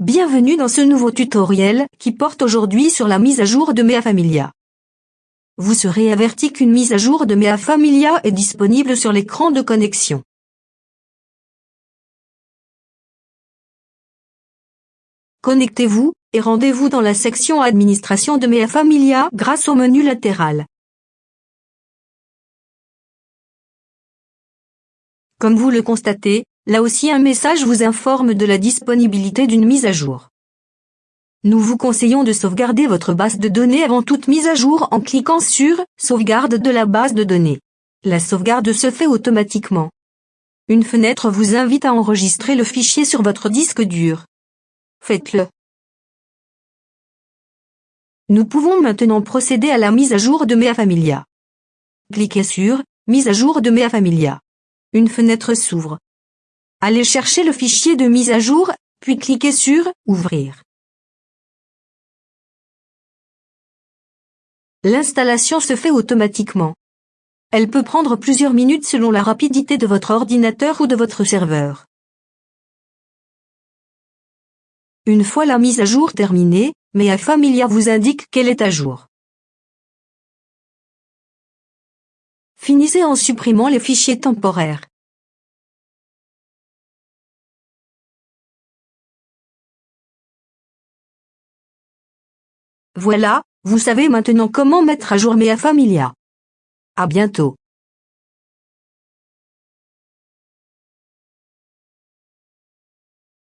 Bienvenue dans ce nouveau tutoriel qui porte aujourd'hui sur la mise à jour de Mea Familia. Vous serez averti qu'une mise à jour de Mea Familia est disponible sur l'écran de connexion. Connectez-vous et rendez-vous dans la section Administration de Mea Familia grâce au menu latéral. Comme vous le constatez, là aussi un message vous informe de la disponibilité d'une mise à jour. Nous vous conseillons de sauvegarder votre base de données avant toute mise à jour en cliquant sur « Sauvegarde de la base de données ». La sauvegarde se fait automatiquement. Une fenêtre vous invite à enregistrer le fichier sur votre disque dur. Faites-le. Nous pouvons maintenant procéder à la mise à jour de Mea Familia. Cliquez sur « Mise à jour de Mea Familia ». Une fenêtre s'ouvre. Allez chercher le fichier de mise à jour, puis cliquez sur « Ouvrir ». L'installation se fait automatiquement. Elle peut prendre plusieurs minutes selon la rapidité de votre ordinateur ou de votre serveur. Une fois la mise à jour terminée, Mea Familia vous indique qu'elle est à jour. Finissez en supprimant les fichiers temporaires. Voilà, vous savez maintenant comment mettre à jour Mea Familia. À bientôt.